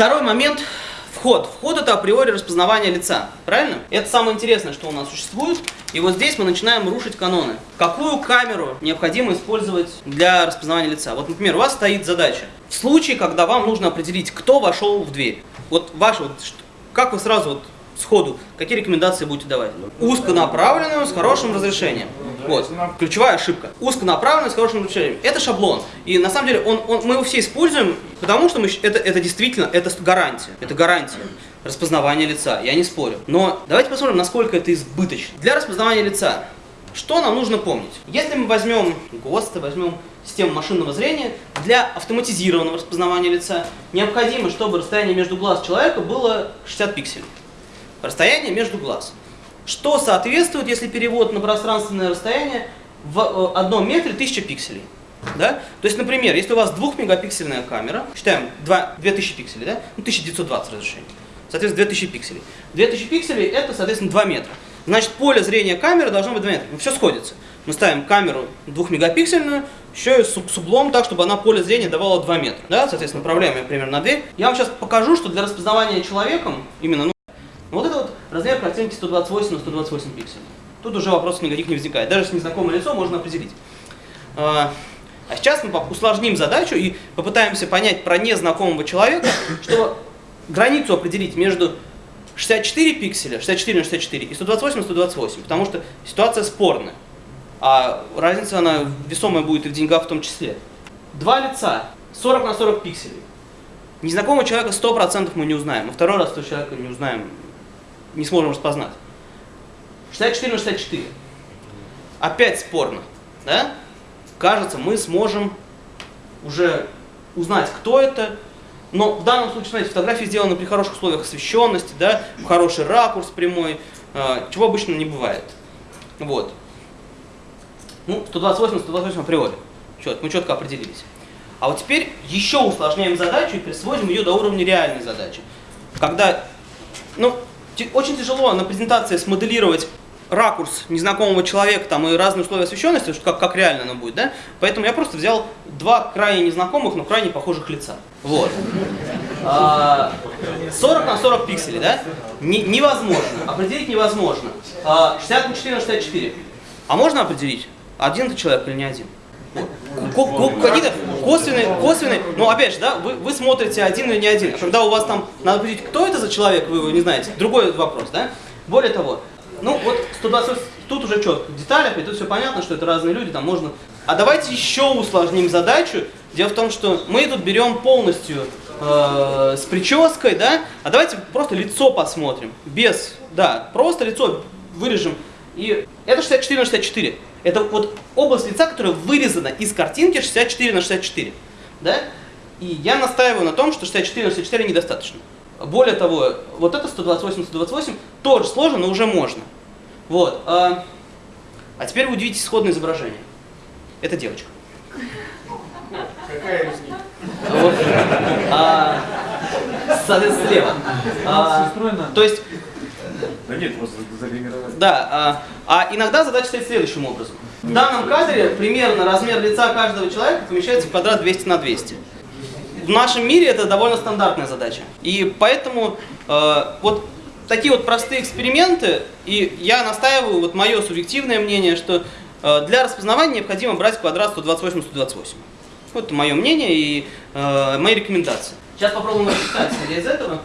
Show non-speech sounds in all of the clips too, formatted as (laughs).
Второй момент Вход. Вход это априори распознавание лица. Правильно? Это самое интересное, что у нас существует. И вот здесь мы начинаем рушить каноны. Какую камеру необходимо использовать для распознавания лица? Вот, например, у вас стоит задача. В случае, когда вам нужно определить, кто вошел в дверь. Вот ваш вот, как вы сразу вот сходу, какие рекомендации будете давать? Узконаправленную, с хорошим разрешением. Вот, ключевая ошибка. Узконаправленную, с хорошим разрешением. Это шаблон. И на самом деле он, он, мы его все используем, потому что мы, это, это действительно, это гарантия. Это гарантия распознавания лица, я не спорю. Но давайте посмотрим, насколько это избыточно. Для распознавания лица, что нам нужно помнить? Если мы возьмем ГОСТы, возьмем систему машинного зрения, для автоматизированного распознавания лица необходимо, чтобы расстояние между глаз человека было 60 пикселей расстояние между глаз. Что соответствует, если перевод на пространственное расстояние в э, одном метре 1000 пикселей? Да? То есть, например, если у вас 2-мегапиксельная камера, считаем 2, 2000 пикселей, да? ну, 1920 разрешение, соответственно, 2000 пикселей. 2000 пикселей это, соответственно, 2 метра. Значит, поле зрения камеры должно быть 2 метра. Ну, все сходится. Мы ставим камеру 2-мегапиксельную, еще и с, углом так, чтобы она поле зрения давала 2 метра. Да? Соответственно, направляем ее примерно на дверь. Я вам сейчас покажу, что для распознавания человеком, именно ну, вот это вот размер картинки 128 на 128 пикселей. Тут уже вопросов никаких не возникает. Даже с незнакомое лицо можно определить. А, а сейчас мы усложним задачу и попытаемся понять про незнакомого человека, чтобы границу определить между 64 пикселя, 64 на 64 и 128 на 128, потому что ситуация спорная. А разница, она весомая будет и в деньгах в том числе. Два лица, 40 на 40 пикселей. Незнакомого человека 100% мы не узнаем, а второй раз этого человека не узнаем не сможем распознать. 64 на 64. Опять спорно. Да? Кажется, мы сможем уже узнать, кто это. Но в данном случае, смотрите, фотографии сделаны при хороших условиях освещенности, да, хороший ракурс прямой, э, чего обычно не бывает. Вот. Ну, 128 на 128 априори. Чет, мы четко определились. А вот теперь еще усложняем задачу и присвоим ее до уровня реальной задачи. Когда, ну, очень тяжело на презентации смоделировать ракурс незнакомого человека там, и разные условия освещенности, как, как реально оно будет, да? Поэтому я просто взял два крайне незнакомых, но крайне похожих лица. Вот. 40 а, на 40 пикселей, да? Не, невозможно. Определить невозможно. 60 а, на 4 на 64. А можно определить, один это человек или не один? Какие-то косвенные, косвенные, ну опять же, да, вы, вы смотрите один или не один, а когда у вас там надо определить, кто это за человек, вы его не знаете, другой вопрос, да. Более того, ну вот 120, тут уже четко, в деталях, и тут все понятно, что это разные люди, там можно... А давайте еще усложним задачу. Дело в том, что мы тут берем полностью э, с прической, да, а давайте просто лицо посмотрим, без, да, просто лицо вырежем. И это 64 на 64. Это вот область лица, которая вырезана из картинки 64 на 64. Да? И я настаиваю на том, что 64 на 64 недостаточно. Более того, вот это 128 на 128 тоже сложно, но уже можно. Вот. А, а теперь вы удивитесь исходное изображение. Это девочка. Какая из них? Вот. А, соответственно, слева. А, то есть да нет, просто загримировать. Да, а, а иногда задача стоит следующим образом. В данном кадре примерно размер лица каждого человека помещается в квадрат 200 на 200. В нашем мире это довольно стандартная задача. И поэтому э, вот такие вот простые эксперименты, и я настаиваю, вот мое субъективное мнение, что э, для распознавания необходимо брать квадрат 128-128. Вот это мое мнение и э, мои рекомендации. Сейчас попробуем рассчитать из этого.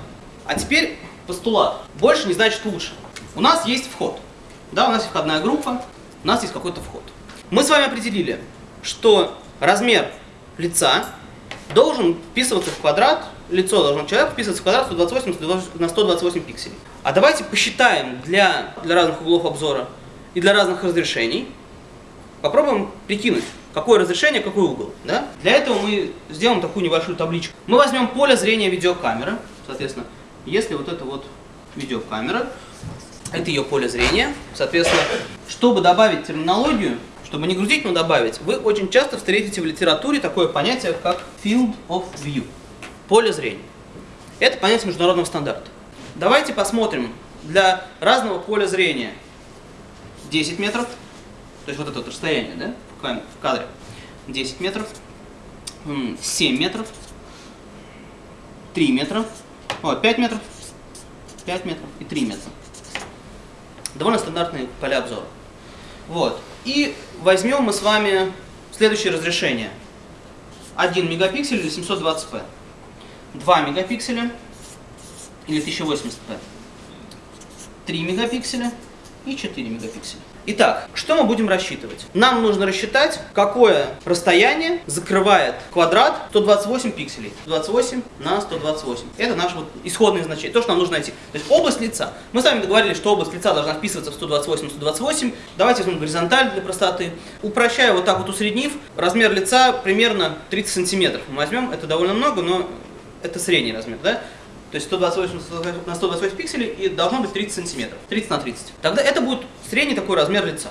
А теперь постулат. Больше не значит лучше. У нас есть вход. Да, у нас есть входная группа, у нас есть какой-то вход. Мы с вами определили, что размер лица должен вписываться в квадрат, лицо должно человека вписываться в квадрат 128 на 128 пикселей. А давайте посчитаем для, для разных углов обзора и для разных разрешений. Попробуем прикинуть, какое разрешение, какой угол. Да? Для этого мы сделаем такую небольшую табличку. Мы возьмем поле зрения видеокамеры, соответственно, если вот это вот видеокамера, это ее поле зрения, соответственно, чтобы добавить терминологию, чтобы не грузить, но добавить, вы очень часто встретите в литературе такое понятие, как field of view, поле зрения. Это понятие международного стандарта. Давайте посмотрим для разного поля зрения 10 метров, то есть вот это вот расстояние да, в кадре, 10 метров, 7 метров, 3 метра, Вот, 5 метров, 5 метров и 3 метра. Довольно стандартные поля обзора. Вот. И возьмем мы с вами следующее разрешение. 1 мегапиксель или 720p. 2 мегапикселя или 1080p. 3 мегапикселя и 4 мегапикселя. Итак, что мы будем рассчитывать? Нам нужно рассчитать, какое расстояние закрывает квадрат 128 пикселей. 128 на 128. Это наше вот исходное значение, то, что нам нужно найти. То есть область лица. Мы с вами договорились, что область лица должна вписываться в 128 128. Давайте возьмем горизонталь для простоты. Упрощая вот так вот усреднив, размер лица примерно 30 сантиметров. Мы возьмем, это довольно много, но это средний размер, да? То есть 128 на 128 пикселей и должно быть 30 сантиметров. 30 на 30. Тогда это будет средний такой размер лица.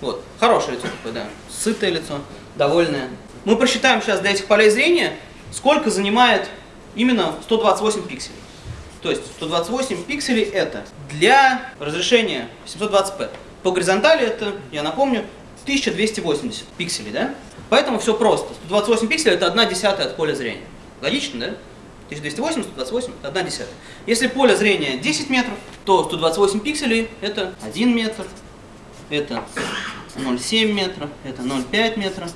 Вот. Хорошее лицо такое, да. Сытое лицо, довольное. Мы просчитаем сейчас для этих полей зрения, сколько занимает именно 128 пикселей. То есть 128 пикселей это для разрешения 720p. По горизонтали это, я напомню, 1280 пикселей, да? Поэтому все просто. 128 пикселей это 1 десятая от поля зрения. Логично, да? 1280, 128 это 1 десятая. Если поле зрения 10 метров, то 128 пикселей это 1 метр, это 0,7 метра, это 0,5 метра,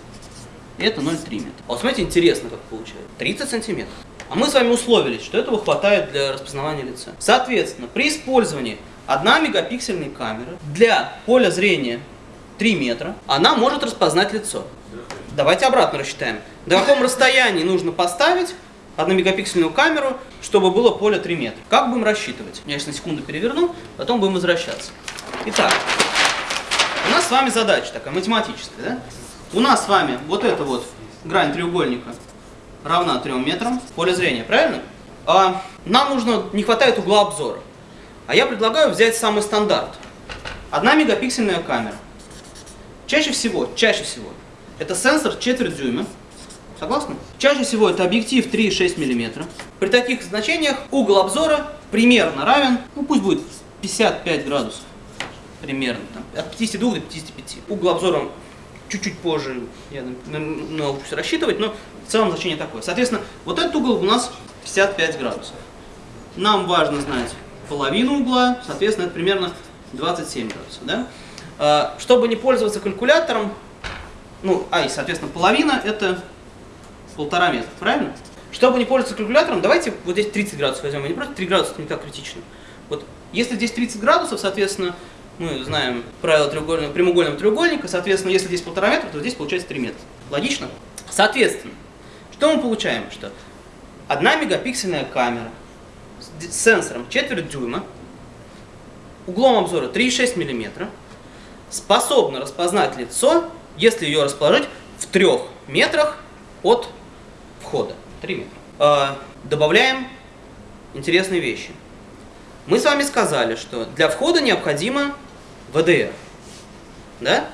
это 0,3 метра. А вот смотрите, интересно как получается. 30 сантиметров. А мы с вами условились, что этого хватает для распознавания лица. Соответственно, при использовании 1 мегапиксельной камеры для поля зрения 3 метра, она может распознать лицо. Давайте обратно рассчитаем. До каком расстоянии нужно поставить 1 мегапиксельную камеру, чтобы было поле 3 метра. Как будем рассчитывать? Я сейчас на секунду переверну, потом будем возвращаться. Итак, у нас с вами задача такая, математическая, да? У нас с вами вот эта вот грань треугольника равна 3 метрам, поле зрения, правильно? А нам нужно, не хватает угла обзора. А я предлагаю взять самый стандарт. Одна мегапиксельная камера. Чаще всего, чаще всего, это сенсор четверть дюйма, Согласны? Чаще всего это объектив 3,6 мм. При таких значениях угол обзора примерно равен, ну пусть будет 55 градусов. Примерно. Там, от 52 до 55. Угол обзора чуть-чуть позже я научусь рассчитывать, но в целом значение такое. Соответственно, вот этот угол у нас 55 градусов. Нам важно знать половину угла, соответственно, это примерно 27 градусов. Да? А, чтобы не пользоваться калькулятором, ну, а и, соответственно, половина это полтора метра, правильно? Чтобы не пользоваться калькулятором, давайте вот здесь 30 градусов возьмем, а не просто 3 градуса, это не так критично. Вот если здесь 30 градусов, соответственно, мы знаем правило треугольного, прямоугольного треугольника, соответственно, если здесь полтора метра, то здесь получается 3 метра. Логично? Соответственно, что мы получаем? Что одна мегапиксельная камера с сенсором четверть дюйма, углом обзора 3,6 мм, способна распознать лицо, если ее расположить в трех метрах от входа. 3 метра. А, добавляем интересные вещи. Мы с вами сказали, что для входа необходимо ВДР. Да?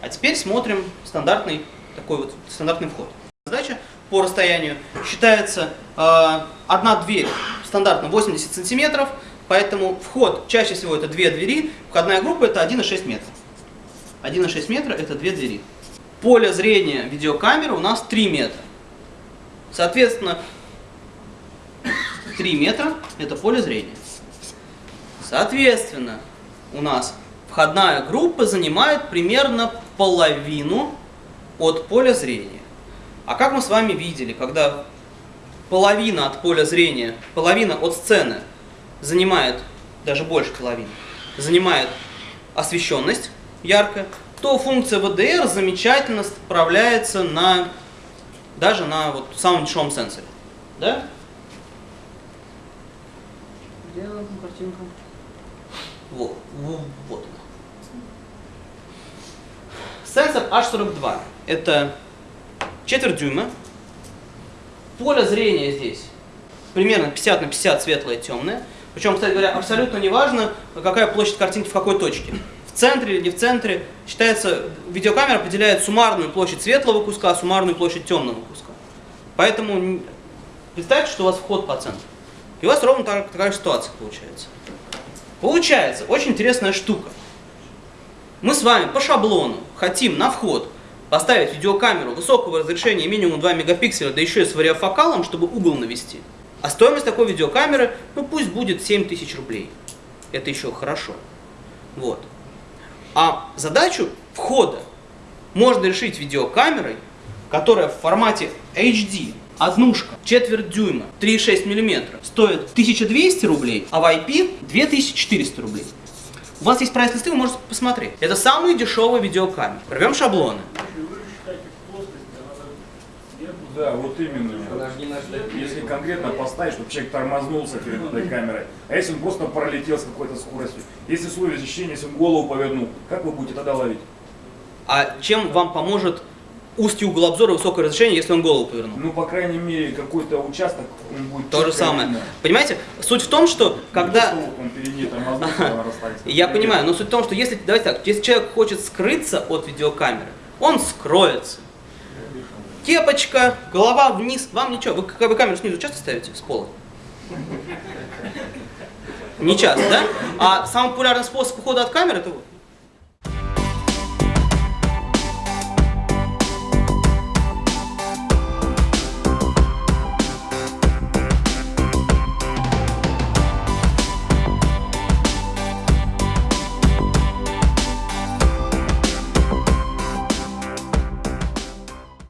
А теперь смотрим стандартный, такой вот, стандартный вход. Задача по расстоянию считается э, одна дверь стандартно 80 сантиметров, поэтому вход чаще всего это две двери, входная группа это 1,6 метра. 1,6 метра это две двери. Поле зрения видеокамеры у нас 3 метра. Соответственно, 3 метра – это поле зрения. Соответственно, у нас входная группа занимает примерно половину от поля зрения. А как мы с вами видели, когда половина от поля зрения, половина от сцены занимает, даже больше половины, занимает освещенность яркая, то функция VDR замечательно справляется на даже на вот самом дешевом сенсоре. Да? Где она картинка? Вот, вот она. Сенсор H42. Это четверть дюйма. Поле зрения здесь примерно 50 на 50 светлое и темное. Причем, кстати говоря, абсолютно не важно, какая площадь картинки в какой точке центре или не в центре. Считается, видеокамера определяет суммарную площадь светлого куска, суммарную площадь темного куска. Поэтому представьте, что у вас вход по центру. И у вас ровно такая, такая ситуация получается. Получается, очень интересная штука. Мы с вами по шаблону хотим на вход поставить видеокамеру высокого разрешения минимум 2 мегапикселя, да еще и с вариофокалом, чтобы угол навести. А стоимость такой видеокамеры, ну пусть будет 7 тысяч рублей. Это еще хорошо. Вот. А задачу входа можно решить видеокамерой, которая в формате HD, однушка, четверть дюйма, 3,6 мм, стоит 1200 рублей, а в IP 2400 рублей. У вас есть прайс-листы, вы можете посмотреть. Это самые дешевые видеокамеры. Рвем шаблоны. Да, вот именно. Если конкретно поставить, чтобы человек тормознулся перед этой камерой, а если он просто пролетел с какой-то скоростью, если свое защищение, если он голову повернул, как вы будете тогда ловить? А чем вам поможет узкий угол обзора высокое разрешение, если он голову повернул? Ну, по крайней мере, какой-то участок он будет То же самое. видно. Понимаете, суть в том, что когда... (laughs) Я понимаю, но суть в том, что если, давайте так, если человек хочет скрыться от видеокамеры, он скроется. Кепочка, голова вниз, вам ничего. Вы, вы камеру снизу часто ставите с пола? Не часто, да? А самый популярный способ ухода от камеры это вот.